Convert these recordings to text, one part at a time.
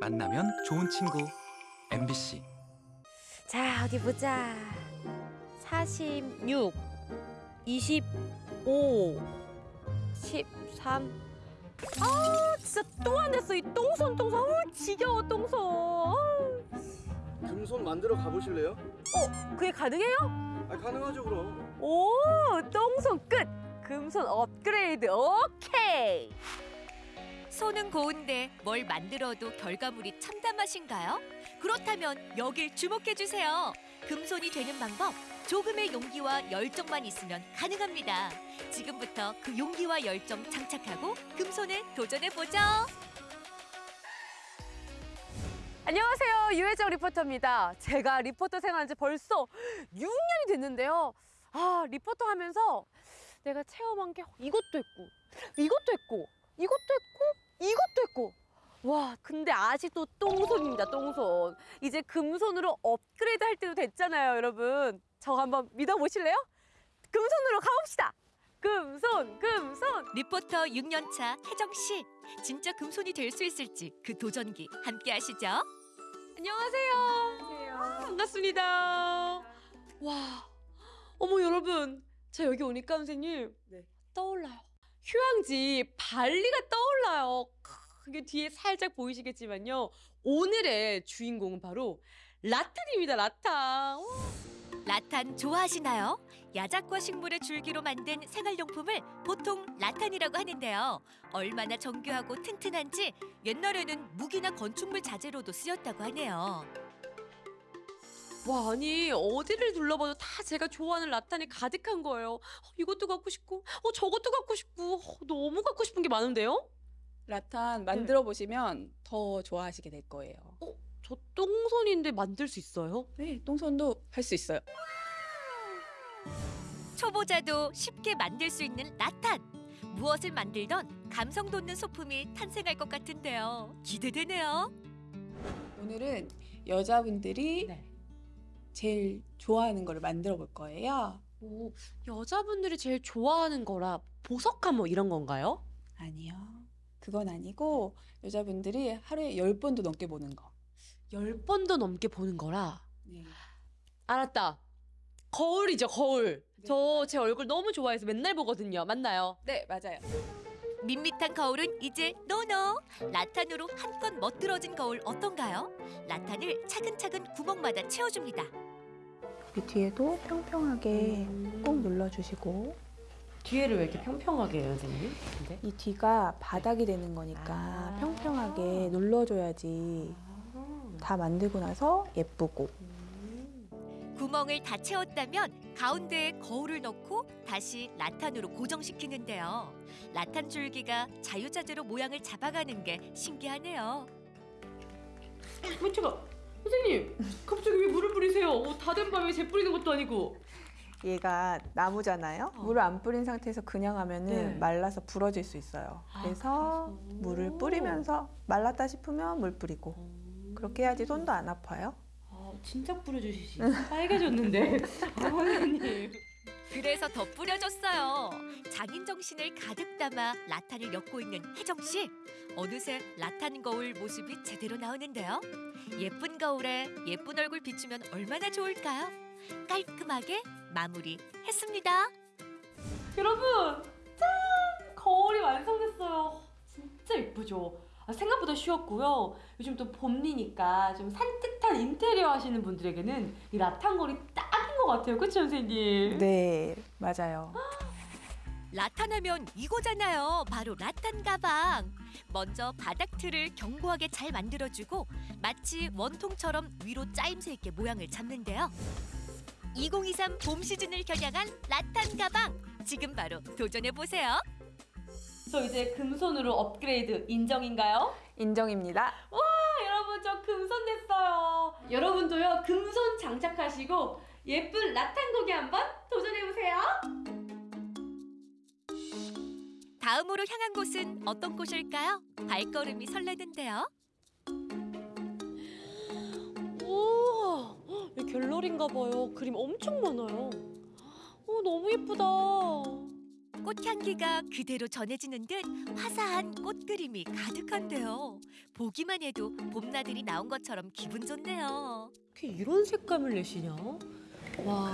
만나면 좋은 친구 MBC 자, 어디 보자. 46, 25, 13. 아, 진짜 또 안 됐어. 이 똥손, 똥손. 아우, 지겨워, 똥손. 금손 만들어 가보실래요? 그게 가능해요? 아 가능하죠 그럼. 오, 똥손 끝. 금손 업그레이드. 오케이. 손은 고운데 뭘 만들어도 결과물이 참담하신가요? 그렇다면 여길 주목해 주세요. 금손이 되는 방법 조금의 용기와 열정만 있으면 가능합니다. 지금부터 그 용기와 열정 장착하고 금손에 도전해 보죠. 안녕하세요. 유혜정 리포터입니다. 제가 리포터 생활한 지 벌써 6년이 됐는데요. 아, 리포터 하면서 내가 체험한 게 이것도 했고, 이것도 했고, 이것도 했고, 이것도 했고. 와, 근데 아직도 똥손입니다, 똥손. 이제 금손으로 업그레이드 할 때도 됐잖아요, 여러분. 저 한번 믿어보실래요? 금손으로 가봅시다. 금손, 금손. 리포터 6년차 혜정 씨, 진짜 금손이 될 수 있을지 그 도전기 함께 하시죠. 안녕하세요. 아, 반갑습니다. 와, 어머 여러분, 저 여기 오니까 선생님 네. 떠올라요. 휴양지 발리가 떠올라요. 크, 이게 뒤에 살짝 보이시겠지만요. 오늘의 주인공은 바로 라탄입니다. 라탄. 와, 라탄 좋아하시나요? 야작과 식물의 줄기로 만든 생활용품을 보통 라탄이라고 하는데요. 얼마나 정교하고 튼튼한지 옛날에는 무기나 건축물 자재로도 쓰였다고 하네요. 와, 아니 어디를 둘러봐도 다 제가 좋아하는 라탄이 가득한 거예요. 어, 이것도 갖고 싶고, 어 저것도 갖고 싶고, 어, 너무 갖고 싶은 게 많은데요. 라탄 만들어 보시면 더 좋아하시게 될 거예요. 저 똥손인데 만들 수 있어요? 네, 똥손도 할 수 있어요. 초보자도 쉽게 만들 수 있는 라탄. 무엇을 만들던 감성 돋는 소품이 탄생할 것 같은데요. 기대되네요. 오늘은 여자분들이 네. 제일 좋아하는 거를 만들어 볼 거예요. 오, 여자분들이 제일 좋아하는 거라 보석함 뭐 이런 건가요? 아니요. 그건 아니고 여자분들이 하루에 열번도 넘게 보는 거. 열 번도 넘게 보는 거라. 네. 알았다. 거울이죠, 거울. 네. 저 제 얼굴 너무 좋아해서 맨날 보거든요. 맞나요? 네, 맞아요. 밋밋한 거울은 이제 노노. 라탄으로 한껏 멋들어진 거울 어떤가요? 라탄을 차근차근 구멍마다 채워줍니다. 이 뒤에도 평평하게 음. 꾹 눌러주시고 뒤에를 왜 이렇게 평평하게 해요, 선생님? 근데? 이 뒤가 바닥이 되는 거니까 아. 평평하게 눌러줘야지 다 만들고 나서 예쁘고 구멍을 다 채웠다면 가운데에 거울을 넣고 다시 라탄으로 고정시키는데요. 라탄 줄기가 자유자재로 모양을 잡아가는 게 신기하네요. 어, 제가 선생님, 갑자기 왜 물을 뿌리세요? 어, 다된 밤에 재 뿌리는 것도 아니고. 얘가 나무잖아요. 어. 물을 안 뿌린 상태에서 그냥 하면은 네. 말라서 부러질 수 있어요. 아, 그래서 그래서. 물을 뿌리면서 말랐다 싶으면 물 뿌리고 그렇게 해야지 손도 안 아파요. 아, 진짜 뿌려주시지. 빨개졌는데. 아, 선생님. 그래서 더 뿌려줬어요. 장인 정신을 가득 담아 라탄을 엮고 있는 혜정 씨. 어느새 라탄 거울 모습이 제대로 나오는데요. 예쁜 거울에 예쁜 얼굴 비추면 얼마나 좋을까요? 깔끔하게 마무리했습니다. 여러분, 짠! 거울이 완성됐어요. 진짜 예쁘죠? 아, 생각보다 쉬웠고요. 요즘 또 봄이니까 좀 산뜻한 인테리어 하시는 분들에게는 이 라탄 거울이 딱인 것 같아요. 그쵸, 선생님? 네, 맞아요. 라탄하면 이거잖아요. 바로 라탄 가방. 먼저 바닥 틀을 견고하게 잘 만들어주고 마치 원통처럼 위로 짜임새 있게 모양을 잡는데요. 2023 봄 시즌을 겨냥한 라탄 가방. 지금 바로 도전해 보세요. 저 이제 금손으로 업그레이드 인정인가요? 인정입니다. 아, 여러분 저 금손 됐어요. 여러분도요 금손 장착하시고 예쁜 라탄 고기 한번 도전해 보세요. 다음으로 향한 곳은 어떤 곳일까요? 발걸음이 설레는데요. 우와, 이 갤러리인가 봐요. 그림 엄청 많아요. 어, 너무 예쁘다. 꽃향기가 그대로 전해지는 듯 화사한 꽃 그림이 가득한데요. 보기만 해도 봄나들이 나온 것처럼 기분 좋네요. 어떻게 이런 색감을 내시냐? 와.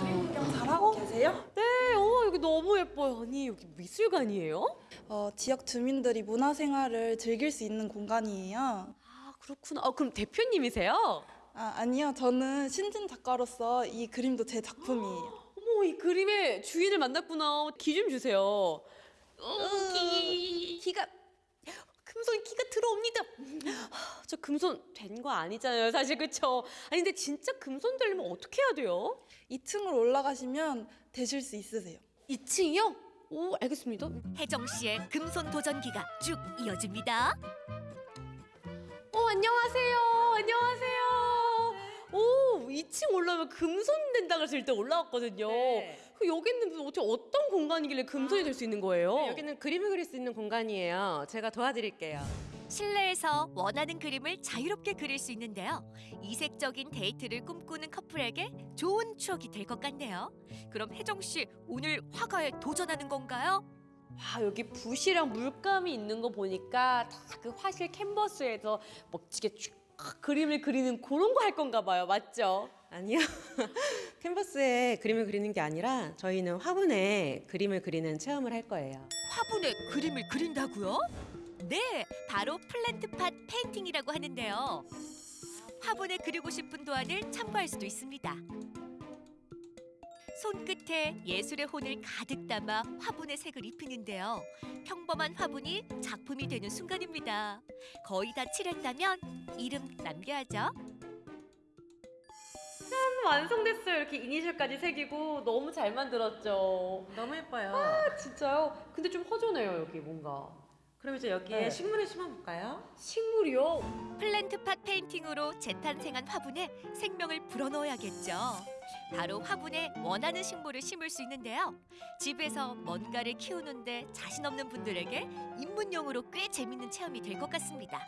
잘하고 계세요? 네, 어, 여기 너무 예뻐요. 아니, 여기 미술관이에요? 어, 지역 주민들이 문화생활을 즐길 수 있는 공간이에요. 아, 그렇구나. 아, 그럼 대표님이세요? 아, 아니요. 저는 신진 작가로서 이 그림도 제 작품이에요. 어머, 이 그림의 주인을 만났구나. 기 좀 주세요. 어, 기. 기가 금손 기가 들어옵니다. 하, 저 금손 된 거 아니잖아요, 사실 그쵸? 아니 근데 진짜 금손 되려면 어떻게 해야 돼요? 2층으로 올라가시면 되실 수 있으세요. 2층이요? 오, 알겠습니다. 혜정 씨의 금손 도전기가 쭉 이어집니다. 어, 안녕하세요. 안녕하세요. 오, 2층 올라오면 금손 된다 그래서 일단 올라왔거든요. 그 여기 있는 분 어떻게 어떤 공간이길래 금손이 될 수 있는 거예요? 네, 여기는 그림을 그릴 수 있는 공간이에요. 제가 도와드릴게요. 실내에서 원하는 그림을 자유롭게 그릴 수 있는데요. 이색적인 데이트를 꿈꾸는 커플에게 좋은 추억이 될 것 같네요. 그럼 혜정 씨 오늘 화가에 도전하는 건가요? 와 여기 붓이랑 물감이 있는 거 보니까 다 그 화실 캔버스에서 멋지게 쭉 그림을 그리는 그런 거 할 건가 봐요. 맞죠? 아니요. 캔버스에 그림을 그리는 게 아니라 저희는 화분에 그림을 그리는 체험을 할 거예요. 화분에 그림을 그린다고요? 네, 바로 plant pot painting이라고 하는데요. 화분에 그리고 싶은 도안을 참고할 수도 있습니다. 손끝에 예술의 혼을 가득 담아 화분에 색을 입히는데요. 평범한 화분이 작품이 되는 순간입니다. 거의 다 칠했다면 이름 남겨야죠. 완성됐어요. 이렇게 이니셜까지 새기고 너무 잘 만들었죠. 너무 예뻐요. 아, 진짜요? 근데 좀 허전해요 여기 뭔가. 그럼 이제 여기에 네. 식물을 심어볼까요? 식물이요? plant pot painting으로 재탄생한 화분에 생명을 불어넣어야겠죠. 바로 화분에 원하는 식물을 심을 수 있는데요. 집에서 뭔가를 키우는데 자신 없는 분들에게 입문용으로 꽤 재밌는 체험이 될 것 같습니다.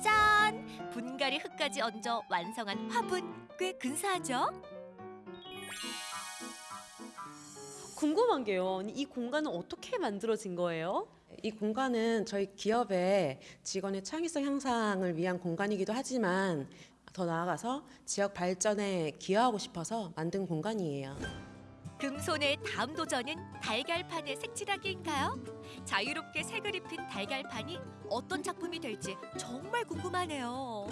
짠! 분갈이 흙까지 얹어 완성한 화분 꽤 근사하죠? 궁금한 게요. 이 공간은 어떻게 만들어진 거예요? 이 공간은 저희 기업의 직원의 창의성 향상을 위한 공간이기도 하지만 더 나아가서 지역 발전에 기여하고 싶어서 만든 공간이에요. 금손의 다음 도전은 달걀판에 색칠하기인가요? 자유롭게 색을 입힌 달걀판이 어떤 작품이 될지 정말 궁금하네요.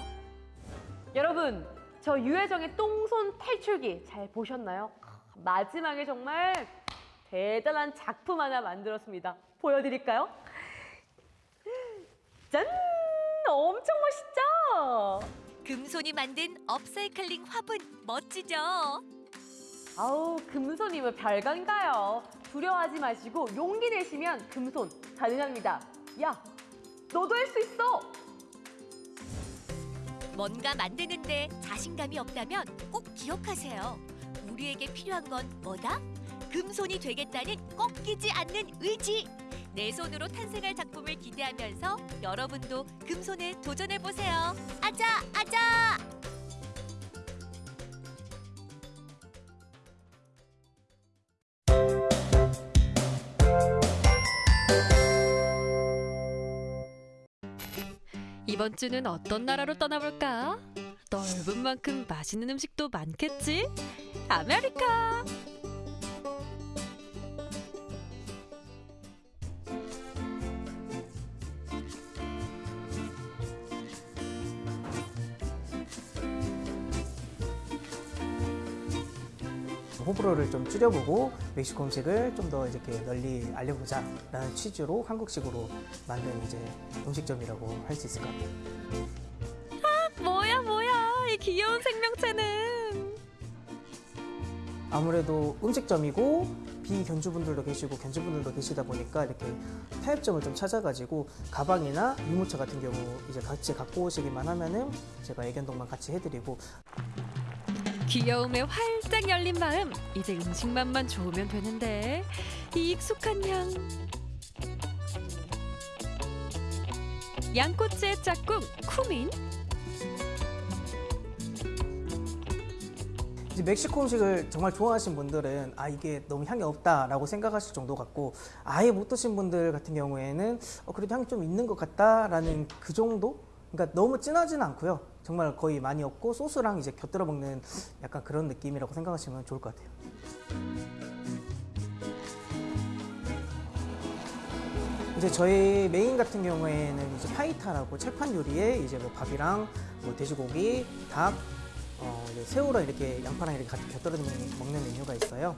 여러분, 저 유혜정의 똥손 탈출기 잘 보셨나요? 마지막에 정말 대단한 작품 하나 만들었습니다. 보여드릴까요? 짠! 엄청 멋있죠? 금손이 만든 업사이클링 화분 멋지죠? 아우, 금손이면 별건가요? 두려워하지 마시고 용기 내시면 금손 가능합니다. 야, 너도 할 수 있어! 뭔가 만드는데 자신감이 없다면 꼭 기억하세요. 우리에게 필요한 건 뭐다? 금손이 되겠다는 꺾이지 않는 의지. 내 손으로 탄생할 작품을 기대하면서 여러분도 금손에 도전해 보세요. 아자 아자. 이번 주는 어떤 나라로 떠나볼까? 넓은 만큼 맛있는 음식도 많겠지? 아메리카! 호불호를 좀 줄여보고 멕시코 음식을 좀 더 이렇게 널리 알려보자 라는 취지로 한국식으로 만든 이제 음식점이라고 할 수 있을 것 같아요. 뭐야 뭐야. 이 귀여운 생명체는. 아무래도 음식점이고 비견주분들도 계시고 견주분들도 계시다 보니까 이렇게 타협점을 좀 찾아가지고 가방이나 유모차 같은 경우 이제 같이 갖고 오시기만 하면은 제가 애견동만 같이 해드리고 귀여움에 활짝 열린 마음. 이제 음식만만 좋으면 되는데. 이 익숙한 향. 양꼬치의 짝꿍 쿠민. 이제 멕시코 음식을 정말 좋아하신 분들은 아 이게 너무 향이 없다라고 생각하실 정도 같고 아예 못 드신 분들 같은 경우에는 어, 그래도 향이 좀 있는 것 같다라는 그 정도? 그러니까 너무 진하지는 않고요. 정말 거의 많이 없고 소스랑 이제 곁들여 먹는 약간 그런 느낌이라고 생각하시면 좋을 것 같아요. 이제 저희 메인 같은 경우에는 이제 파이타라고 철판 요리에 이제 뭐 밥이랑 뭐 돼지고기, 닭, 어, 새우랑 이렇게 양파랑 이렇게 같이 곁들여 먹는 메뉴가 있어요.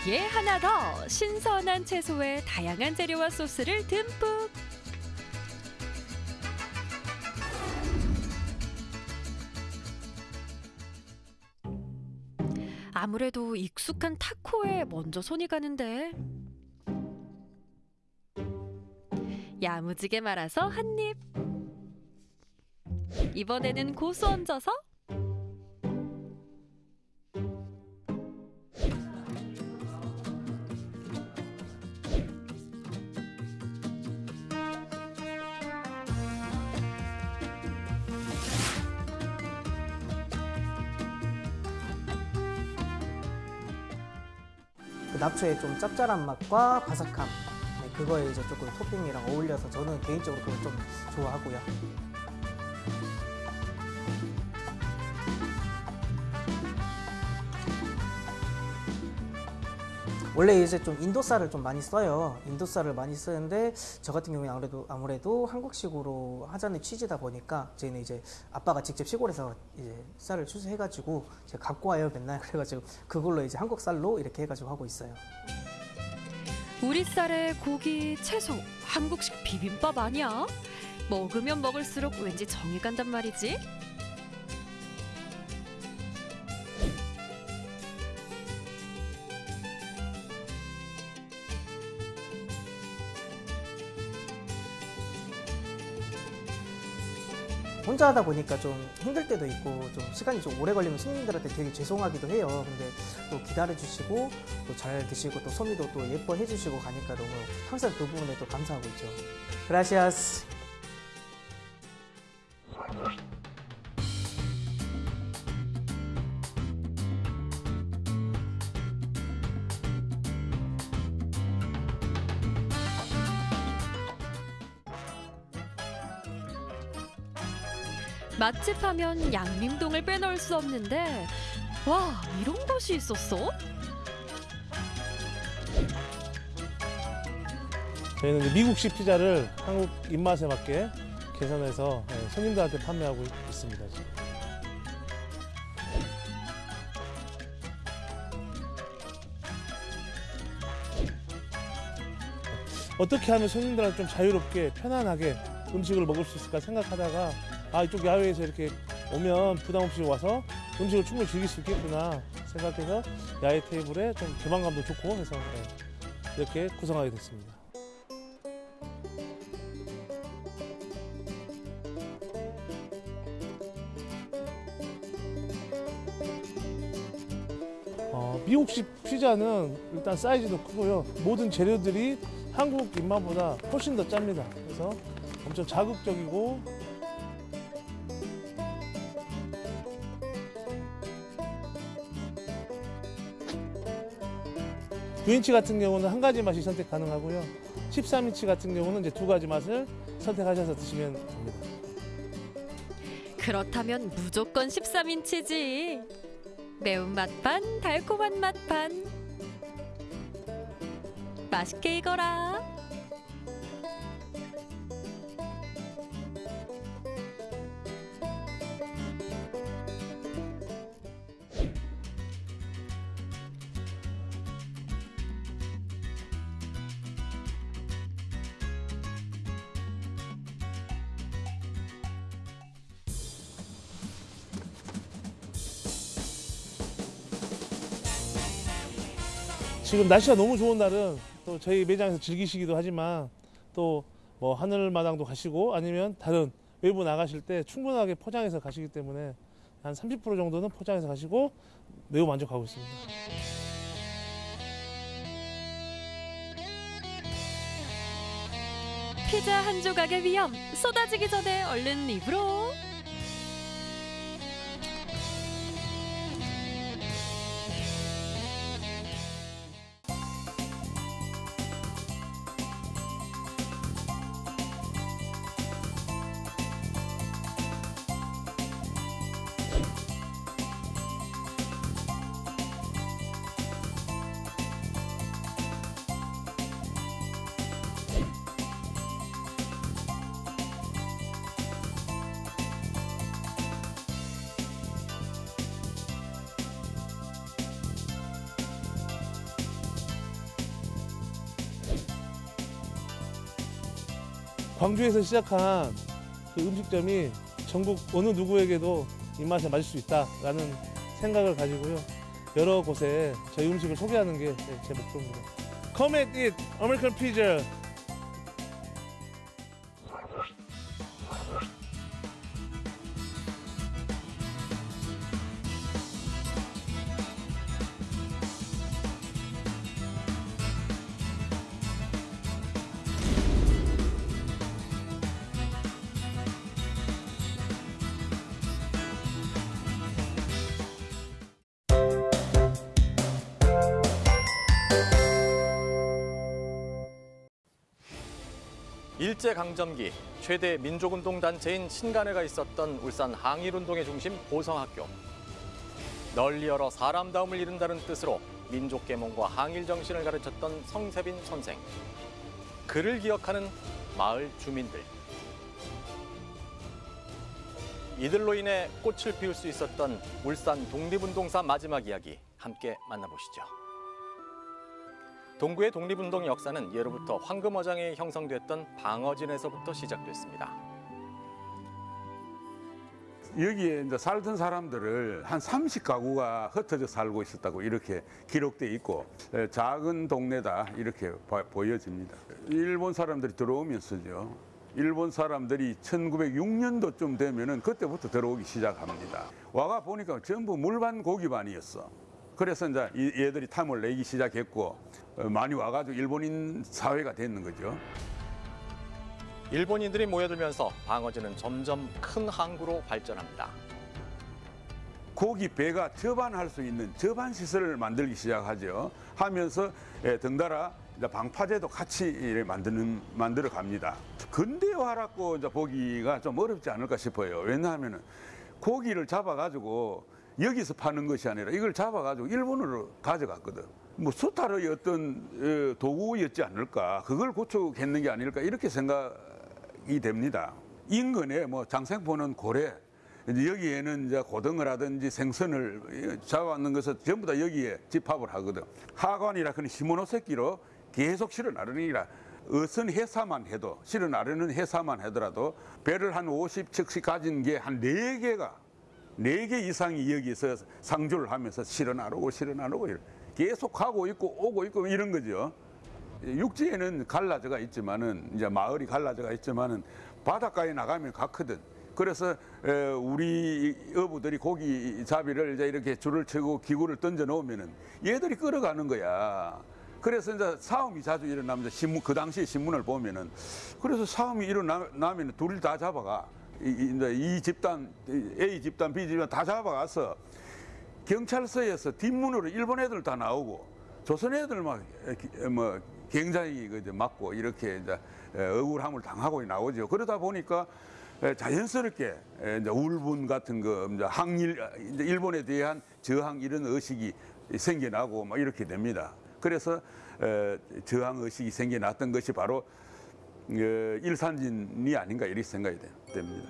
여기에 하나 더 신선한 채소에 다양한 재료와 소스를 듬뿍. 아무래도 익숙한 타코에 먼저 손이 가는데 야무지게 말아서 한 입. 이번에는 고수 얹어서 그 napcho의 좀 짭짤한 맛과 바삭함 네, 그거에 이제 조금 토핑이랑 어울려서 저는 개인적으로 그걸 좀 좋아하고요. 원래 이제 좀 인도 쌀을 좀 많이 써요. 인도 쌀을 많이 쓰는데 저 같은 경우에 아무래도 아무래도 한국식으로 하자는 취지다 보니까 저희는 이제 아빠가 직접 시골에서 이제 쌀을 추수해가지고 제가 갖고 와요 맨날 그래가지고 그걸로 이제 한국 쌀로 이렇게 해가지고 하고 있어요. 우리 쌀에 고기, 채소, 한국식 비빔밥 아니야? 먹으면 먹을수록 왠지 정이 간단 말이지. 혼자 하다 보니까 좀 힘들 때도 있고 좀 시간이 좀 오래 걸리면 손님들한테 되게 죄송하기도 해요. 근데 또 기다려 주시고 또 잘 드시고 또 소미도 또 예뻐해 주시고 가니까 너무 항상 그 부분에 또 감사하고 있죠. 그라시아스. 맛집 하면 양림동을 빼놓을 수 없는데 와 이런 곳이 있었어? 저희는 미국식 피자를 한국 입맛에 맞게 개선해서 예, 손님들한테 판매하고 있- 있습니다. 지금. 어떻게 하면 손님들한테 좀 자유롭게 편안하게 음식을 먹을 수 있을까 생각하다가 아 이쪽 야외에서 이렇게 오면 부담 없이 와서 음식을 충분히 즐길 수 있겠구나 생각해서 야외 테이블에 좀 개방감도 좋고 해서 예, 이렇게 구성하게 됐습니다. 어, 미국식 피자는 일단 사이즈도 크고요. 모든 재료들이 한국 입맛보다 훨씬 더 짭니다. 그래서 엄청 자극적이고 구인치 같은 경우는 한 가지 맛이 선택 가능하고요. 13인치 같은 경우는 이제 두 가지 맛을 선택하셔서 드시면 됩니다. 그렇다면 무조건 13인치지. 매운맛 반, 달콤한 맛 반. 맛있게 익어라. 지금 날씨가 너무 좋은 날은 또 저희 매장에서 즐기시기도 하지만 또 뭐 하늘마당도 가시고 아니면 다른 외부 나가실 때 충분하게 포장해서 가시기 때문에 한 30% 정도는 포장해서 가시고 매우 만족하고 있습니다. 피자 한 조각의 위험 쏟아지기 전에 얼른 입으로. 광주에서 시작한 그 음식점이 전국 어느 누구에게도 입맛에 맞을 수 있다라는 생각을 가지고요. 여러 곳에 저희 음식을 소개하는 게 제 목표입니다. Come and eat American pizza. 일제강점기 최대 민족운동 단체인 신간회가 있었던 울산 항일운동의 중심 보성학교. 널리 열어 사람다움을 이룬다는 뜻으로 민족계몽과 항일 정신을 가르쳤던 성세빈 선생. 그를 기억하는 마을 주민들. 이들로 인해 꽃을 피울 수 있었던 울산 독립운동사 마지막 이야기 함께 만나보시죠. 동구의 독립운동 역사는 예로부터 황금어장에 형성됐던 방어진에서부터 시작됐습니다. 여기에 이제 살던 사람들을 한 30가구가 흩어져 살고 있었다고 이렇게 기록돼 있고 에, 작은 동네다 이렇게 봐- 보여집니다. 일본 사람들이 들어오면서죠. 일본 사람들이 1906년도쯤 되면은 그때부터 들어오기 시작합니다. 와가 보니까 전부 물반 고기반이었어. 그래서 이제 이- 얘들이 탐을 내기 시작했고 어, 많이 와가지고 일본인 사회가 됐는 거죠. 일본인들이 모여들면서 방어진은 점점 큰 항구로 발전합니다. 고기 배가 접안할 수 있는 접안 시설을 만들기 시작하죠. 하면서 예, 덩달아 이제 방파제도 같이 만드는 만들어 갑니다. 근대화라고 이제 보기가 좀 어렵지 않을까 싶어요. 왜냐하면은 고기를 잡아가지고 여기서 파는 것이 아니라 이걸 잡아가지고 일본으로 가져갔거든. 뭐 수탈의 어떤 어, 도구였지 않을까. 그걸 구축했는 게 아닐까 이렇게 생각이 됩니다. 인근에 뭐 장생포는 고래, 이제 여기에는 이제 고등어 라든지 생선을 잡아왔는 것은 전부 다 여기에 집합을 하거든. 하관이라 그는 시모노새끼로 계속 실어 나르니라. 어선 해사만 해도 실어 나르는 해사만 하더라도 배를 한 50척씩 가진 게 한 네개가 네 개 이상이 여기서 상주를 하면서 실어 나르고 실어 나르고 이래. 계속 가고 있고 오고 있고 이런 거죠. 육지에는 갈라져가 있지만은 이제 마을이 갈라져가 있지만은 바닷가에 나가면 가거든. 그래서 에, 우리 어부들이 고기 잡이를 이제 이렇게 줄을 치고 기구를 던져 놓으면은 얘들이 끌어가는 거야. 그래서 이제 싸움이 자주 일어나면서 신문 그 당시에 신문을 보면은 그래서 싸움이 일어나면 둘 다 잡아가 이제 이 집단 A 집단 B 집단 다 잡아가서 경찰서에서 뒷문으로 일본 애들 다 나오고 조선 애들 막뭐 굉장히 그 이제 맞고 이렇게 이제 억울함을 당하고 나오죠. 그러다 보니까 에, 자연스럽게 에, 이제 울분 같은 거 이제 항일 이제 일본에 대한 저항 이런 의식이 생겨나고 막 이렇게 됩니다. 그래서 에, 저항 의식이 생겨났던 것이 바로 어, 일산진이 아닌가 이렇게 생각이 돼- 됩니다.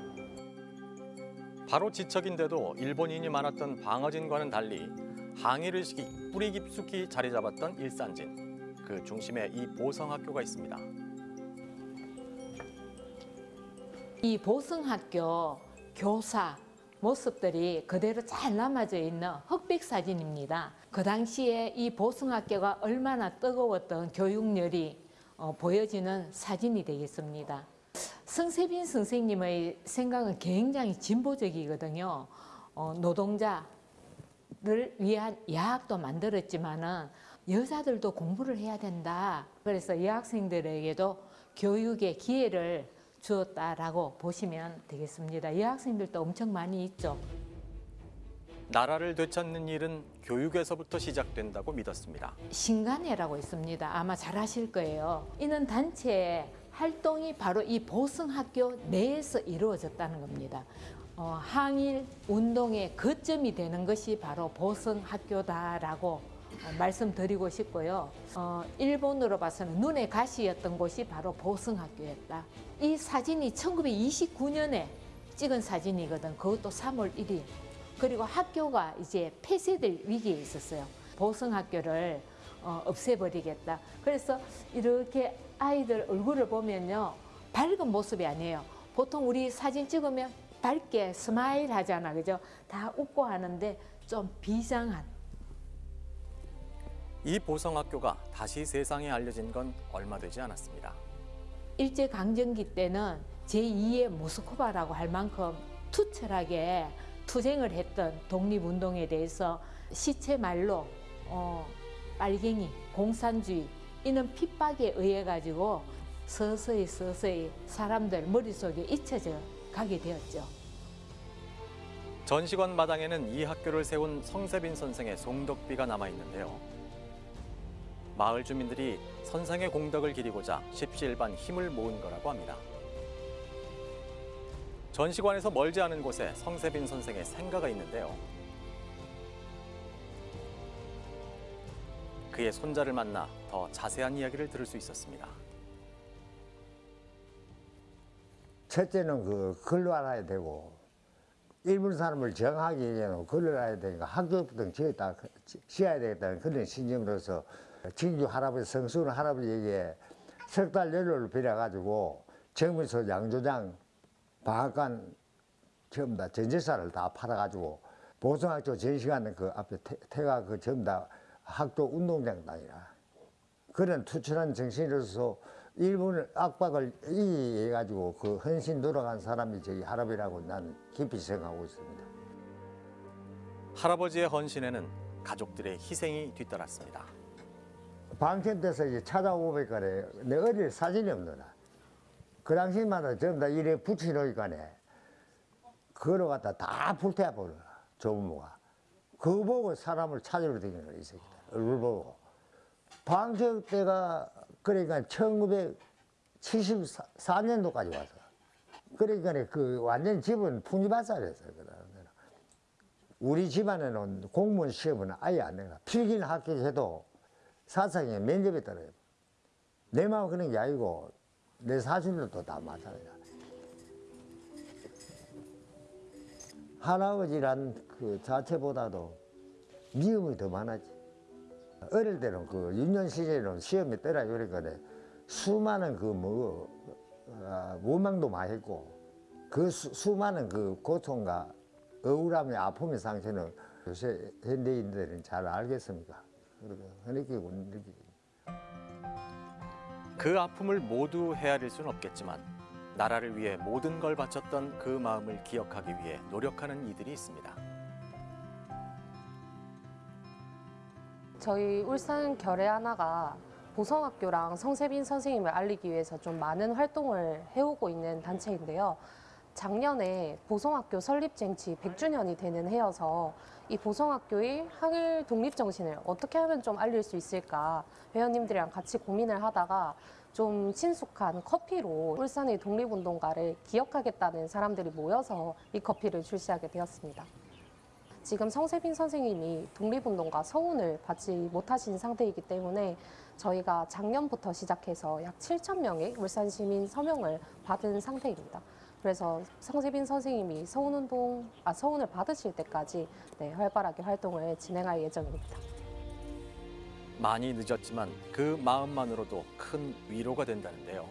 바로 지척인데도 일본인이 많았던 방어진과는 달리 항일의식이 뿌리 깊숙이 자리 잡았던 일산진. 그 중심에 이 보성학교가 있습니다. 이 보성학교 교사, 모습들이 그대로 잘 남아져 있는 흑백 사진입니다. 그 당시에 이 보성학교가 얼마나 뜨거웠던 교육열이 어, 보여지는 사진이 되겠습니다. 성세빈 선생님의 생각은 굉장히 진보적이거든요. 어, 노동자를 위한 야학도 만들었지만은 여자들도 공부를 해야 된다. 그래서 여학생들에게도 교육의 기회를 주었다라고 보시면 되겠습니다. 여학생들도 엄청 많이 있죠. 나라를 되찾는 일은 교육에서부터 시작된다고 믿었습니다. 신간회라고 있습니다. 아마 잘 아실 거예요. 이는 단체의 활동이 바로 이 보성학교 내에서 이루어졌다는 겁니다. 어, 항일 운동의 거점이 되는 것이 바로 보성학교다라고 어, 말씀드리고 싶고요. 어, 일본으로 봐서는 눈의 가시였던 곳이 바로 보성학교였다. 이 사진이 1929년에 찍은 사진이거든. 그것도 3월 1일. 그리고 학교가 이제 폐쇄될 위기에 있었어요. 보성학교를 어, 없애버리겠다. 그래서 이렇게 아이들 얼굴을 보면요. 밝은 모습이 아니에요. 보통 우리 사진 찍으면 밝게 스마일 하잖아. 그죠? 다 웃고 하는데 좀 비장한 이 보성학교가 다시 세상에 알려진 건 얼마 되지 않았습니다. 일제 강점기 때는 제2의 모스크바라고 할 만큼 투철하게 투쟁을 했던 독립운동에 대해서 시체 말로 어, 빨갱이, 공산주의 이는 핍박에 의해 가지고 서서히 서서히 사람들 머릿속에 잊혀져 가게 되었죠. 전시관 마당에는 이 학교를 세운 성세빈 선생의 송덕비가 남아 있는데요. 마을 주민들이 선생의 공덕을 기리고자 십시일반 힘을 모은 거라고 합니다. 전시관에서 멀지 않은 곳에 성세빈 선생의 생가가 있는데요. 그의 손자를 만나 더 자세한 이야기를 들을 수 있었습니다. 첫째는 그 글로 알아야 되고 일본 사람을 정하기 위해서는 글을 알아야 되니까 학교부터 지었다 지어야 되겠다는 그런 신념으로서 진주 할아버지 성수는 할아버지에게 석 달 연료를 빌려가지고 정문서 양조장 방앗간 전부 다 전재산을 다 팔아가지고 보성학교 전시관 그 앞에 태, 태가 그 전부 다 학교 운동장 땅이라 그런 투철한 정신으로서 일본을 압박을 이해가지고 그 헌신 돌아간 사람이 저기 할아버지라고 나는 깊이 생각하고 있습니다. 할아버지의 헌신에는 가족들의 희생이 뒤따랐습니다. 방천 때서 이제 찾아오니까내 어릴 사진이 없노라. 그 당시마다 전부 다 이래 붙여놓으니까네. 그걸 갖다 다 불태워버려, 조부모가. 그거 보고 사람을 찾으러 다니는 거야, 이 새끼들. 얼굴 보고. 방청 때가, 그러니까 1974년도까지 와서. 그러니까 그 완전 집은 풍지밭살이었어요, 그. 우리 집안에는 공무원 시험은 아예 안 내가. 필기는 합격해도 사상에 면접에 떨어요. 내 마음 그런 게 아니고 내 사실도 다 마찬가지야. 할아버지란 그 자체보다도 미움이 더 많았지. 어릴 때는 그 유년 시절에는 시험에 떠라 그러니까 수많은 그뭐 원망도 많이 했고 그 수, 수많은 그 고통과 억울함의 아픔의 상처는 요새 현대인들은 잘 알겠습니까? 그렇게 느끼고 느끼고. 그 아픔을 모두 헤아릴 수는 없겠지만 나라를 위해 모든 걸 바쳤던 그 마음을 기억하기 위해 노력하는 이들이 있습니다. 저희 울산 결의 하나가 보성학교랑 성세빈 선생님을 알리기 위해서 좀 많은 활동을 해오고 있는 단체인데요. 작년에 보성학교 설립쟁치 100주년이 되는 해여서 이 보성학교의 항일 독립 정신을 어떻게 하면 좀 알릴 수 있을까 회원님들이랑 같이 고민을 하다가 좀 친숙한 커피로 울산의 독립운동가를 기억하겠다는 사람들이 모여서 이 커피를 출시하게 되었습니다. 지금 성세빈 선생님이 독립운동가 서훈을 받지 못하신 상태이기 때문에 저희가 작년부터 시작해서 약 7천 명의 울산 시민 서명을 받은 상태입니다. 그래서 성세빈 선생님이 서훈운동, 아, 서훈을 받으실 때까지 네, 활발하게 활동을 진행할 예정입니다. 많이 늦었지만 그 마음만으로도 큰 위로가 된다는데요.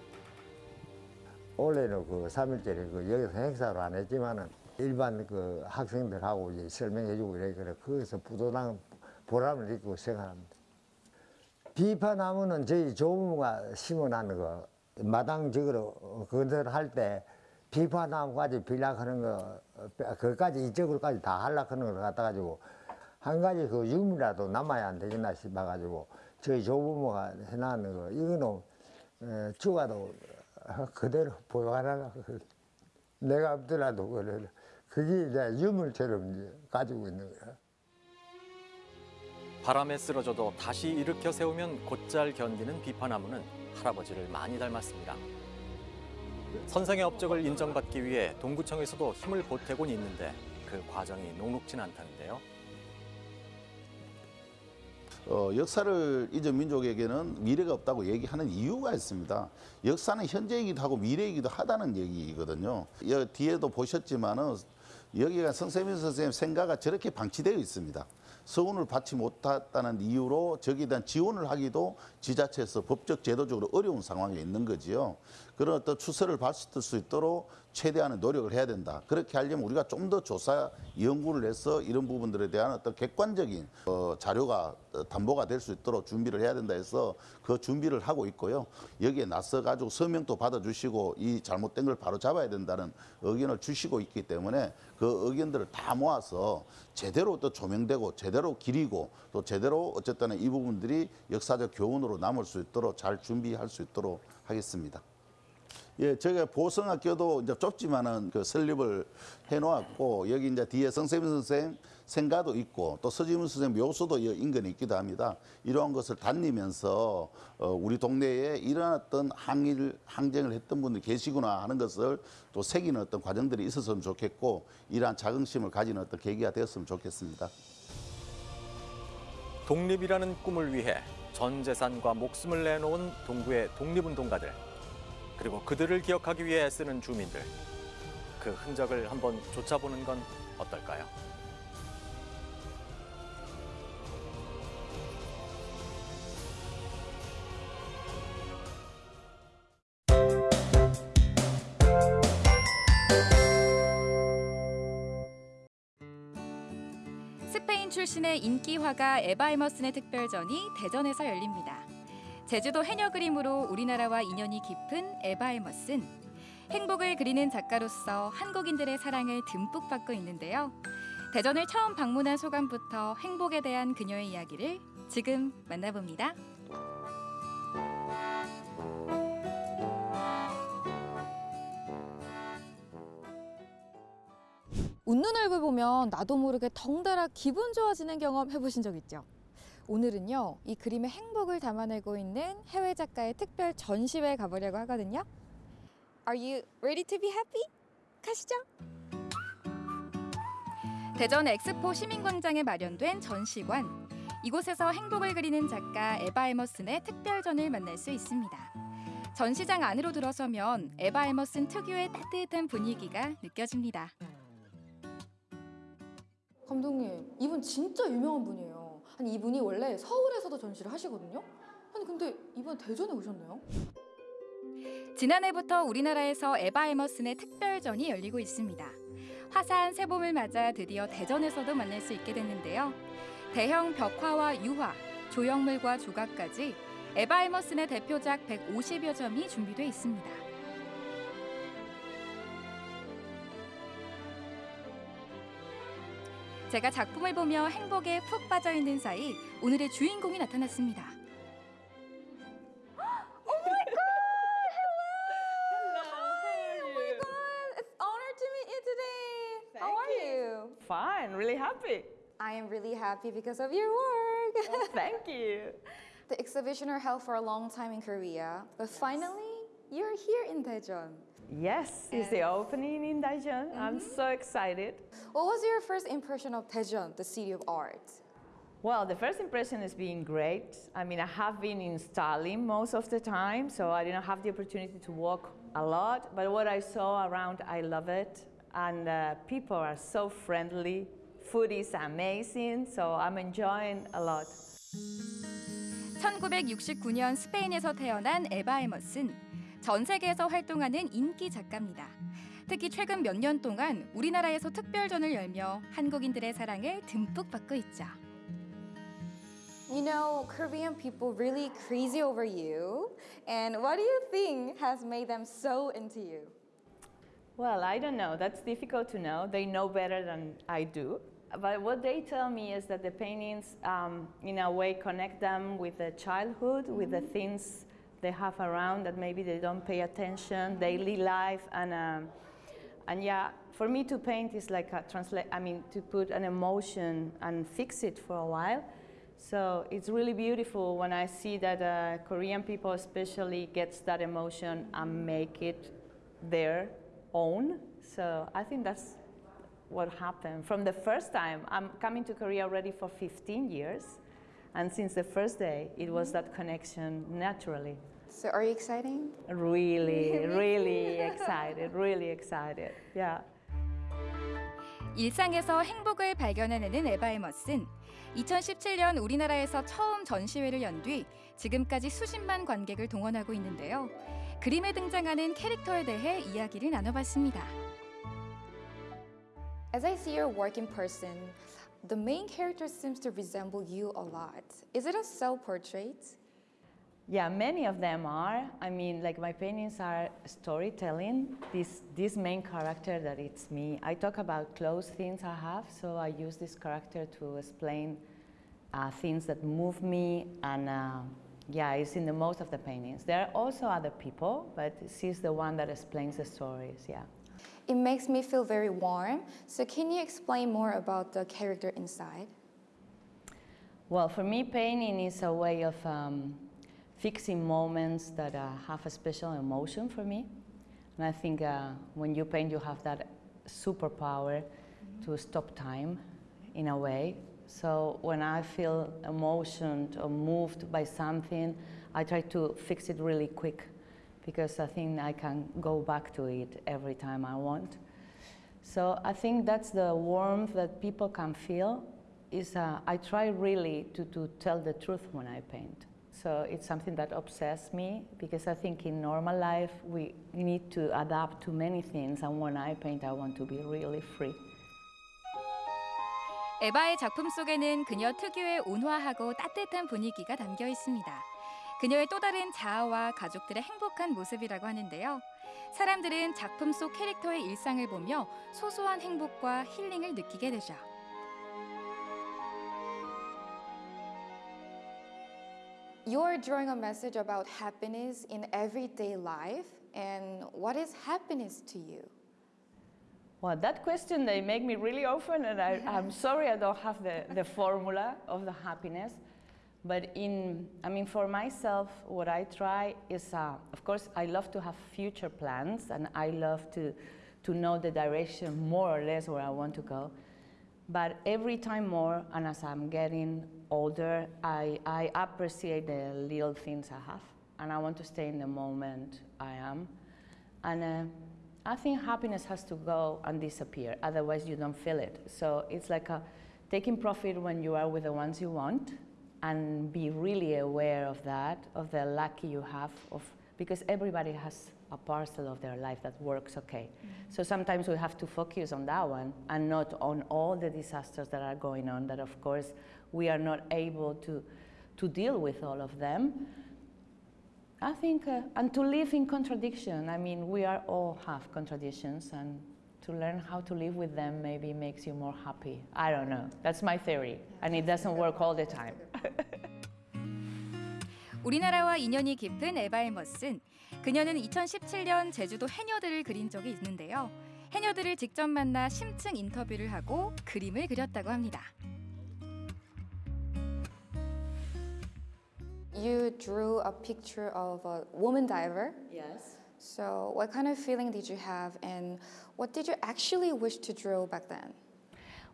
올해는 그 3일절에 그 여기서 행사로 안 했지만은 일반 그 학생들하고 이제 설명해주고 이래 그래. 거기서 뿌듯한 보람을 느끼고 생각합니다. 비파나무는 저희 조부모가 심어놨는 거 마당적으로 건설할 때 비파나무까지 빌락하는 거 그까지 이쪽으로까지 다 하려하는 걸 갖다 가지고 한 가지 그 유물이라도 남아야 안 되겠나 싶어 가지고 저희 조부모가 해놨는 거. 이거는 어, 죽어도 그대로 보관하려고 내가 없더라도 그래 그게 이제 유물처럼 이제 가지고 있는 거야. 바람에 쓰러져도 다시 일으켜 세우면 곧잘 견디는 비파나무는 할아버지를 많이 닮았습니다. 선생의 업적을 인정받기 위해 동구청에서도 힘을 보태곤 있는데 그 과정이 녹록진 않다는데요. 어, 역사를 잊은 민족에게는 미래가 없다고 얘기하는 이유가 있습니다. 역사는 현재이기도 하고 미래이기도 하다는 얘기거든요. 여 뒤에도 보셨지만은 여기가 성세민 선생님 생가가 저렇게 방치되어 있습니다. 서운을 받지 못했다는 이유로 저기에 대한 지원을 하기도 지자체에서 법적 제도적으로 어려운 상황에 있는 거지요. 그런 어떤 추세를 봤을 수 있도록 최대한의 노력을 해야 된다. 그렇게 하려면 우리가 좀 더 조사 연구를 해서 이런 부분들에 대한 어떤 객관적인 어, 자료가 어, 담보가 될 수 있도록 준비를 해야 된다 해서 그 준비를 하고 있고요. 여기에 나서 가지고 서명도 받아주시고 이 잘못된 걸 바로 잡아야 된다는 의견을 주시고 있기 때문에 그 의견들을 다 모아서 제대로 또 조명되고 제대로 기리고 또 제대로 어쨌든 이 부분들이 역사적 교훈으로 남을 수 있도록 잘 준비할 수 있도록 하겠습니다. 예, 저희가 보성학교도 이제 좁지만은 그 설립을 해놓았고 여기 이제 뒤에 성세민 선생 생가도 있고 또 서지문 선생 묘소도 이 인근에 있기도 합니다. 이러한 것을 다니면서 어, 우리 동네에 일어났던 항일 항쟁을 했던 분들이 계시구나 하는 것을 또 새기는 어떤 과정들이 있었으면 좋겠고 이러한 자긍심을 가지는 어떤 계기가 되었으면 좋겠습니다. 독립이라는 꿈을 위해 전 재산과 목숨을 내놓은 동구의 독립운동가들 그리고 그들을 기억하기 위해 애쓰는 주민들 그 흔적을 한번 쫓아보는 건 어떨까요? 스페인 출신의 인기 화가 에바 에머슨의 특별전이 대전에서 열립니다. 제주도 해녀 그림으로 우리나라와 인연이 깊은 에바 에머슨. 행복을 그리는 작가로서 한국인들의 사랑을 듬뿍 받고 있는데요. 대전을 처음 방문한 소감부터 행복에 대한 그녀의 이야기를 지금 만나봅니다. 웃는 얼굴 보면 나도 모르게 덩달아 기분 좋아지는 경험 해보신 적 있죠? 오늘은요, 이 그림의 행복을 담아내고 있는 해외 작가의 특별 전시회에 가보려고 하거든요. Are you ready to be happy? 가시죠. 대전 엑스포 시민광장에 마련된 전시관. 이곳에서 행복을 그리는 작가 에바 에머슨의 특별전을 만날 수 있습니다. 전시장 안으로 들어서면 에바 에머슨 특유의 따뜻한 분위기가 느껴집니다. 감독님, 이분 진짜 유명한 분이에요. 아니, 이분이 원래 서울에서도 전시를 하시거든요? 아니, 근데 이번 대전에 오셨네요? 지난해부터 우리나라에서 에바 에머슨의 특별전이 열리고 있습니다. 화사한 새봄을 맞아 드디어 대전에서도 만날 수 있게 됐는데요. 대형 벽화와 유화, 조형물과 조각까지 에바 에머슨의 대표작 150여 점이 준비돼 있습니다. 제가 작품을 보며 행복에 푹 빠져 있는 사이 오늘의 주인공이 나타났습니다. Oh! Oh? Fine, really happy. I am really happy because of your work. Thank you. The exhibition are held for a long time in Korea, but finally, you're here in Daejeon. Yes, it's the opening in Daejeon. I'm so excited. What was your first impression of Daejeon, the city of art? Well, the first impression has been great. I mean, I have been in Stalin most of the time, so I didn't have the opportunity to walk a lot. But what I saw around, I love it. And uh, people are so friendly. Food is amazing, so I'm enjoying a lot. 특히 최근 몇 년 동안 우리나라에서 특별전을 열며 한국인들의 사랑을 듬뿍 받고 있죠. You know, Korean people really crazy over you. And what do you think has made them so into you? Well, I don't know. That's difficult to know. They know better than I do. But what they tell me is that the paintings, um, in a way, connect them with the childhood, with the things they have around that maybe they don't pay attention, daily life, and um, and yeah, for me to paint is like a translate. I mean, to put an emotion and fix it for a while. So it's really beautiful when I see that uh, Korean people, especially, gets that emotion and make it their own. So I think that's what happened from the first time. I'm coming to Korea already for 15 years, and since the first day, it was that connection naturally. So are you excited? Really, really excited, really excited. Yeah. 일상에서 행복을 발견해내는 에바에머슨. 2017년 우리나라에서 처음 전시회를 연 뒤 지금까지 수십만 관객을 동원하고 있는데요. 그림에 등장하는 캐릭터에 대해 이야기를 나눠봤습니다. As I see your work in person, the main character seems to resemble you a lot. Is it a self-portrait? Yeah, many of them are. I mean, like my paintings are storytelling. This this main character that it's me. I talk about close things I have, so I use this character to explain uh, things that move me, and uh, yeah, it's in the most of the paintings. There are also other people, but she's the one that explains the stories. Yeah. It makes me feel very warm. So can you explain more about the character inside? Well, for me, painting is a way of um, fixing moments that uh, have a special emotion for me. And I think uh, when you paint, you have that superpower to stop time in a way. So when I feel emotioned or moved by something, I try to fix it really quick because I think I can go back to it every time I want. So I think that's the warmth that people can feel. Is uh, I try really to, to tell the truth when I paint. So it's something that obsesses me because I think in normal life we need to adapt to many things, and when I paint, I want to be really free. 에바의 작품 속에는 그녀 특유의 온화하고 따뜻한 분위기가 담겨 있습니다. 그녀의 또 다른 자아와 가족들의 행복한 모습이라고 하는데요. 사람들은 작품 속 캐릭터의 일상을 보며 소소한 행복과 힐링을 느끼게 되죠. You're drawing a message about happiness in everyday life. And what is happiness to you? Well, that question they make me really often, and I, I'm sorry I don't have the, the formula of the happiness. But in, I mean, for myself, what I try is, uh, of course, I love to have future plans, and I love to, to know the direction more or less where I want to go. But every time more, and as I'm getting older, I, I appreciate the little things I have, and I want to stay in the moment I am. And uh, I think happiness has to go and disappear, otherwise you don't feel it. So it's like a, taking profit when you are with the ones you want, and be really aware of that, of the lucky you have, of because everybody has a parcel of their life that works okay. So sometimes we have to focus on that one and not on all the disasters that are going on. That of course we are not able to to deal with all of them. I think, uh, and to live in contradiction. I mean, we are all have contradictions, and to learn how to live with them maybe makes you more happy. I don't know. That's my theory, and it doesn't work all the time. 우리나라와 인연이 깊은 에바의 머슨. 그녀는 2017년 제주도 해녀들을 그린 적이 있는데요. 해녀들을 직접 만나 심층 인터뷰를 하고 그림을 그렸다고 합니다. You drew a picture of a woman diver. Yes. So, what kind of feeling did you have, and what did you actually wish to draw back then?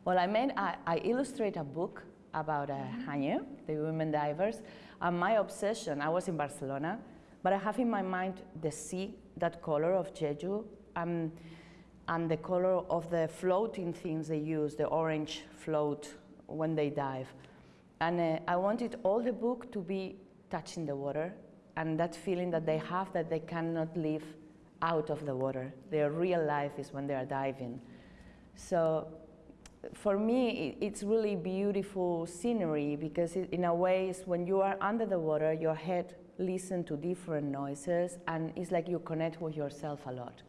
Well, I made, I, I illustrate a book about uh, Hanyu, the women divers. And my obsession, I was in Barcelona, but I have in my mind the sea, that color of Jeju, um, and the color of the floating things they use, the orange float when they dive. And uh, I wanted all the book to be touching the water and that feeling that they have that they cannot live out of the water. Their real life is when they are diving. So for me, it, it's really beautiful scenery because it, in a way, when you are under the water, your head listens to different noises, and it's like you connect with yourself a lot.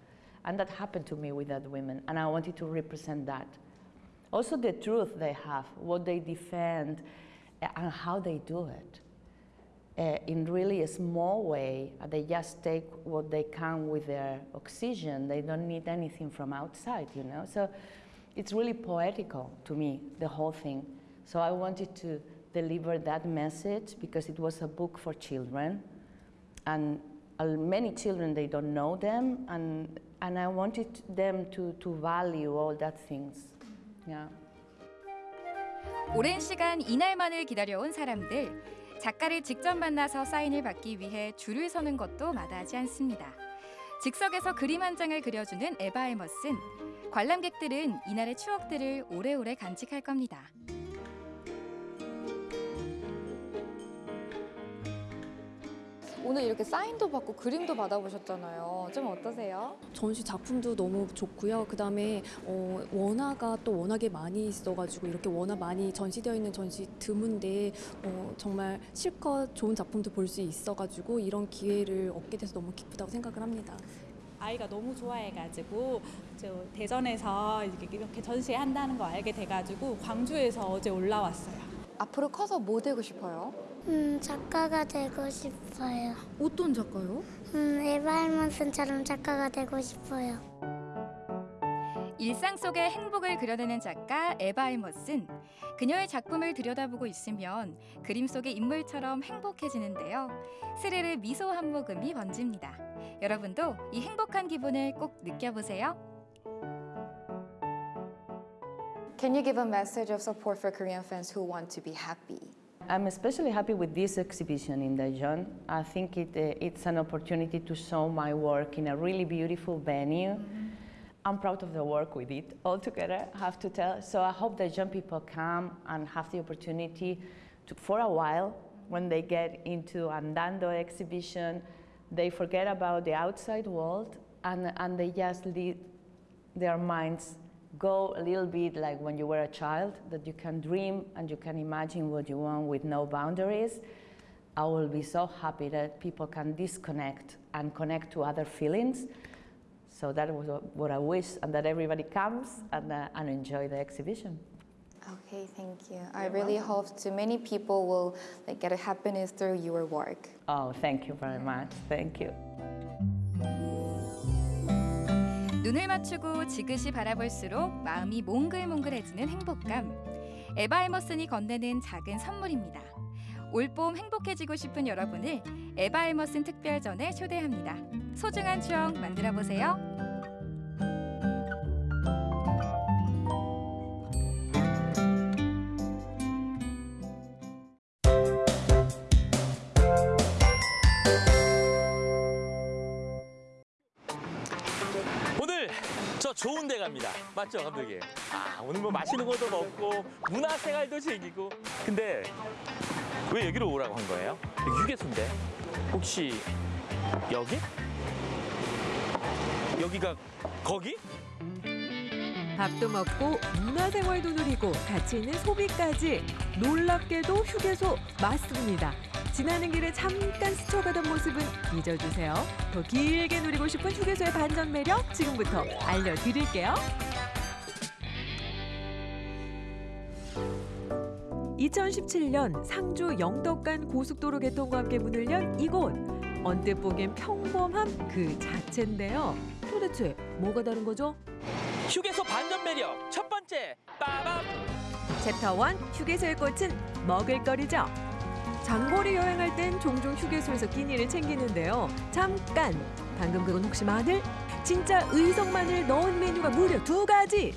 And that happened to me with that women, and I wanted to represent that. Also, the truth they have, what they defend, uh, and how they do it. Uh, in really a small way, they just take what they can with their oxygen. They don't need anything from outside, you know. So it's really poetical to me, the whole thing. So I wanted to deliver that message because it was a book for children, and uh, many children they don't know them, and and I wanted them to to value all that things. Yeah. 오랜 시간 이날만을 기다려온 사람들. 작가를 직접 만나서 사인을 받기 위해 줄을 서는 것도 마다하지 않습니다. 즉석에서 그림 한 장을 그려주는 에바 에머슨. 관람객들은 이날의 추억들을 오래오래 간직할 겁니다. 오늘 이렇게 사인도 받고 그림도 받아보셨잖아요. 좀 어떠세요? 전시 작품도 너무 좋고요. 그 다음에 어, 원화가 또 워낙에 많이 있어가지고 이렇게 원화 많이 전시되어 있는 전시 드문데 어, 정말 실컷 좋은 작품도 볼 수 있어가지고 이런 기회를 얻게 돼서 너무 기쁘다고 생각을 합니다. 아이가 너무 좋아해가지고 저 대전에서 이렇게 이렇게 전시한다는 거 알게 돼가지고 광주에서 어제 올라왔어요. 앞으로 커서 뭐 되고 싶어요? 음, 작가가 되고 싶어요. 어떤 작가요? 음, 에바일먼슨처럼 작가가 되고 싶어요. 일상 속의 행복을 그려내는 작가 에바 에머슨. 그녀의 작품을 들여다보고 있으면 그림 속의 인물처럼 행복해지는데요. 스르르 미소 한 모금이 번집니다. 여러분도 이 행복한 기분을 꼭 느껴보세요. Can you give a message of support for Korean fans who want to be happy? I'm especially happy with this exhibition in Daejeon. I think it, uh, it's an opportunity to show my work in a really beautiful venue. I'm proud of the work we did all together, I have to tell. So I hope that young people come and have the opportunity to, for a while, when they get into Andando exhibition, they forget about the outside world and, and they just lead their minds go a little bit like when you were a child, that you can dream and you can imagine what you want with no boundaries. I will be so happy that people can disconnect and connect to other feelings. So that was what I wish, and that everybody comes and, uh, and enjoy the exhibition. Okay, thank you. I really hope too many people will like get a happiness through your work. Oh, thank you very much. Thank you. 눈을 맞추고 지그시 바라볼수록 마음이 몽글몽글해지는 행복감. 에바 에머슨이 건네는 작은 선물입니다. 올봄 행복해지고 싶은 여러분을 에바 에머슨 특별전에 초대합니다. 소중한 추억 만들어 보세요. 맞죠, 감독님? 아, 오늘 뭐 맛있는 것도 먹고 문화생활도 즐기고. 근데 왜 여기로 오라고 한 거예요? 휴게소인데. 혹시 여기? 여기가 거기? 밥도 먹고 문화생활도 누리고 가치 있는 소비까지 놀랍게도 휴게소 맞습니다. 지나는 길에 잠깐 스쳐가던 모습은 잊어주세요. 더 길게 누리고 싶은 휴게소의 반전 매력 지금부터 알려드릴게요. 2017년 상주 영덕간 고속도로 개통과 함께 문을 연 이곳. 언뜻 보기엔 평범함 그 자체인데요. 도대체 뭐가 다른 거죠? 휴게소 반전 매력 첫 번째 빠밤 챕터 1 휴게소의 꽃은 먹을거리죠. 장거리 여행할 땐 종종 휴게소에서 끼니를 챙기는데요. 잠깐! 방금 그건 혹시 마늘? 진짜 의성 마늘 넣은 메뉴가 무려 두 가지!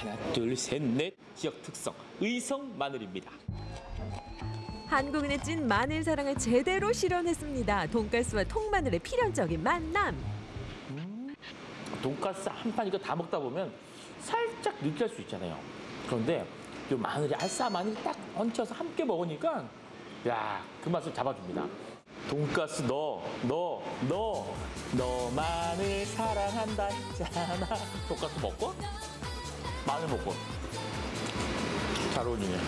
하나 둘 셋 넷 지역 특성 의성 마늘입니다. 한국인의 찐 마늘 사랑을 제대로 실현했습니다. 돈가스와 통마늘의 필연적인 만남. 돈가스 한 판 이거 다 먹다 보면 살짝 느끼할 수 있잖아요. 그런데 이 마늘이 알싸 마늘이 딱 얹혀서 함께 먹으니까 야 그 맛을 잡아줍니다. 돈가스 넣어 넣어 넣어 너만을 사랑한다 했잖아. 돈가스 먹고 마늘 먹고. 잘 어울리네.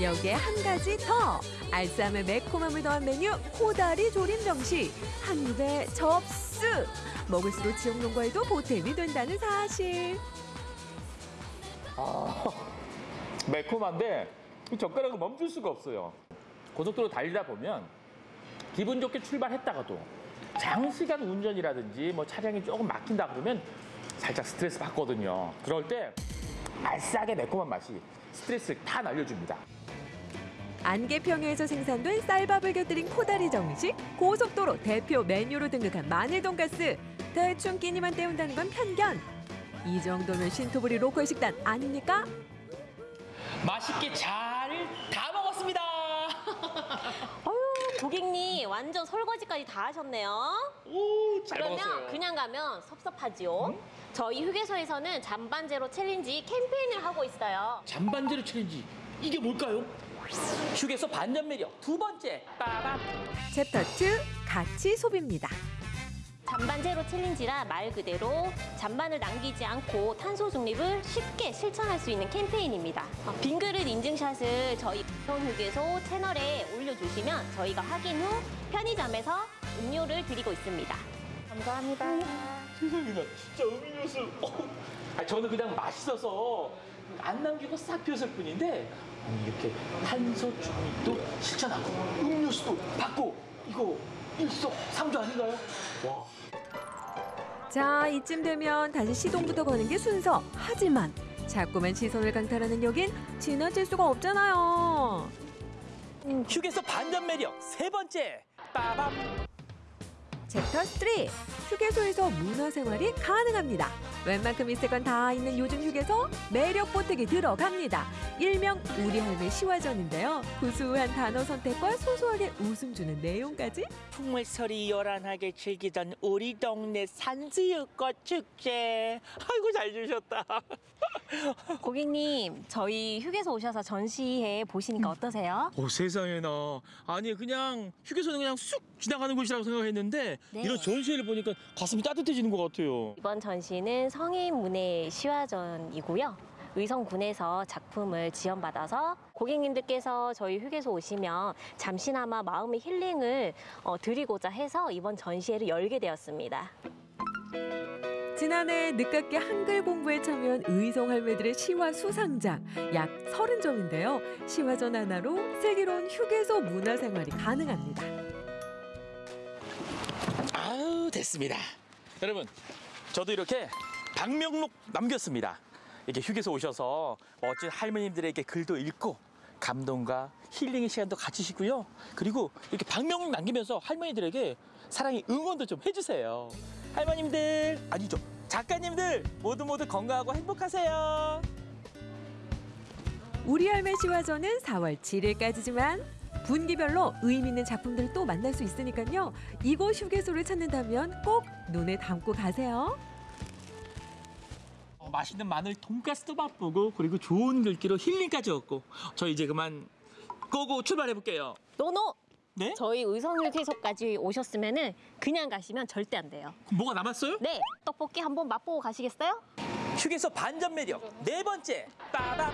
여기에 한 가지 더. 알싸함의 매콤함을 더한 메뉴 코다리 조림 정식 한 입에 접수. 먹을수록 지역 농가에도 보탬이 된다는 사실. 아, 매콤한데 이 젓가락을 멈출 수가 없어요. 고속도로 달리다 보면 기분 좋게 출발했다가도 장시간 운전이라든지 뭐 차량이 조금 막힌다 그러면 살짝 스트레스 받거든요. 그럴 때 알싸하게 매콤한 맛이 스트레스를 다 날려줍니다. 안개평야에서 생산된 쌀밥을 곁들인 코다리 정식 고속도로 대표 메뉴로 등극한 마늘 돈가스 대충 끼니만 때운다는 건 편견 이 정도면 신토불이 local 식단 아닙니까? 맛있게 잘 다 먹었습니다. 어휴, 고객님 완전 설거지까지 다 하셨네요. 오, 잘 그러면 먹었어요. 음? 그냥 가면 섭섭하지요. 저희 휴게소에서는 잔반 제로 challenge 캠페인을 하고 있어요. 잔반 제로 challenge 이게 뭘까요? 휴게소 반전 매력 두 번째 빠밤. 챕터 2 가치 소비입니다. 잔반 제로 challenge라 말 그대로 잔반을 남기지 않고 탄소 중립을 쉽게 실천할 수 있는 캠페인입니다. 어, 빈 그릇 인증샷을 저희 휴게소 채널에 올려주시면 저희가 확인 후 편의점에서 음료를 드리고 있습니다. 감사합니다. 세상에 나 진짜 음료수. 어. 아, 저는 그냥 맛있어서 안 남기고 싹 비웠을 뿐인데 아니, 이렇게 탄소 중립도 실천하고 음료수도 받고 이거 일석삼조 아닌가요? 와. 자 이쯤 되면 다시 시동부터 거는 게 순서 하지만 자꾸만 시선을 강탈하는 여긴 지나칠 수가 없잖아요 휴게소 반전 매력 세 번째 빠밤. 챕터 3 휴게소에서 문화생활이 가능합니다. 웬만큼 있을 건 다 있는 요즘 휴게소 매력 보태기 들어갑니다. 일명 우리 할매 시화전인데요. 구수한 단어 선택과 소소하게 웃음 주는 내용까지. 풍물소리 요란하게 즐기던 우리 동네 산수유꽃 축제. 아이고 잘 주셨다. 고객님, 저희 휴게소 오셔서 전시회 보시니까 어떠세요? 오 세상에나. 아니 그냥 휴게소는 그냥 쑥 지나가는 곳이라고 생각했는데 네. 이런 전시회를 보니까 가슴이 따뜻해지는 것 같아요. 이번 전시는 성인 문예 시화전이고요. 의성군에서 작품을 지원받아서 고객님들께서 저희 휴게소 오시면 잠시나마 마음의 힐링을 어, 드리고자 해서 이번 전시회를 열게 되었습니다. 지난해 늦깎이 한글 공부에 참여한 의성 할매들의 시화 수상작 약 30점인데요. 시화전 하나로 슬기로운 휴게소 문화생활이 가능합니다. 아우 됐습니다. 여러분 저도 이렇게 방명록 남겼습니다. 이렇게 휴게소 오셔서 멋진 할머님들에게 글도 읽고 감동과 힐링의 시간도 가지시고요. 그리고 이렇게 방명록 남기면서 할머니들에게 사랑의 응원도 좀 해주세요. 할머님들 아니죠 작가님들 모두 모두 건강하고 행복하세요. 우리 할매 시화전은 4월 7일까지지만 분기별로 의미 있는 작품들을 또 만날 수 있으니까요. 이곳 휴게소를 찾는다면 꼭 눈에 담고 가세요. 어, 맛있는 마늘 돈가스도 맛보고 그리고 좋은 글귀로 healing까지 얻고 저 이제 그만 go go 출발해 볼게요. No no! 네? 저희 의성휴게소까지 오셨으면 그냥 가시면 절대 안 돼요. 뭐가 남았어요? 네, 떡볶이 한번 맛보고 가시겠어요? 휴게소 반전 매력 네 번째 빠밤.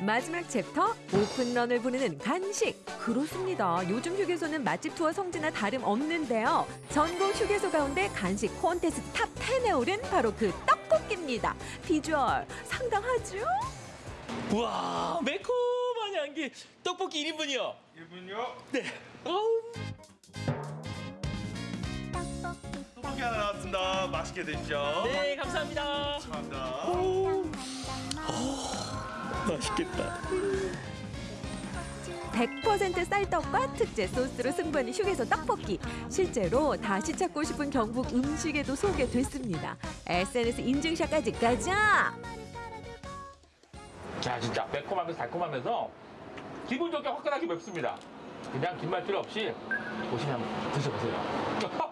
마지막 챕터 오픈런을 부르는 간식 그렇습니다 요즘 휴게소는 맛집 투어 성지나 다름없는데요 전국 휴게소 가운데 간식 콘테스트 top 10에 오른 바로 그 떡볶이입니다 비주얼 상당하죠? 우와 매콤한 향기 떡볶이 1인분이요 1인분이요? 네 어우. 떡볶이 하나 나왔습니다. 맛있게 드십시오. 네 감사합니다 감사합니다. 오. 맛있겠다 100% 쌀떡과 특제 소스로 승부하는 휴게소 떡볶이 실제로 다시 찾고 싶은 경북 음식에도 소개됐습니다 SNS 인증샷까지 가자 자 진짜 매콤하면서 달콤하면서 기분 좋게 화끈하게 맵습니다 그냥 긴 말 필요 없이 보시면 드셔보세요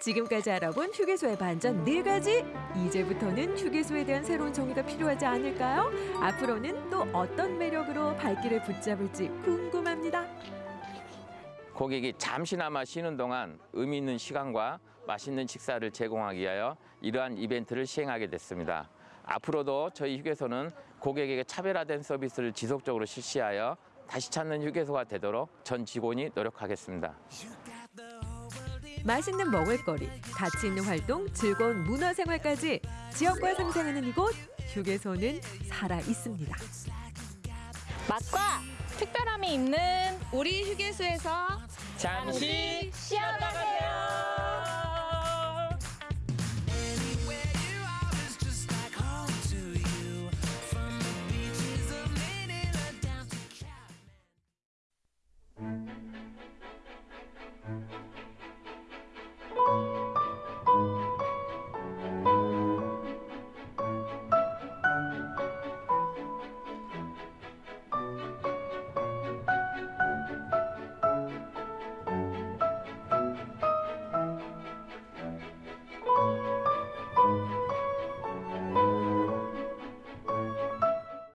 지금까지 알아본 휴게소의 반전 네 가지 이제부터는 휴게소에 대한 새로운 정의가 필요하지 않을까요? 앞으로는 또 어떤 매력으로 발길을 붙잡을지 궁금합니다. 고객이 잠시나마 쉬는 동안 의미 있는 시간과 맛있는 식사를 제공하기 위하여 이러한 이벤트를 시행하게 됐습니다. 앞으로도 저희 휴게소는 고객에게 차별화된 서비스를 지속적으로 실시하여 다시 찾는 휴게소가 되도록 전 직원이 노력하겠습니다. 맛있는 먹을거리, 가치 있는 활동, 즐거운 문화생활까지 지역과 상생하는 이곳 휴게소는 살아 있습니다. 맛과 특별함이 있는 우리 휴게소에서 잠시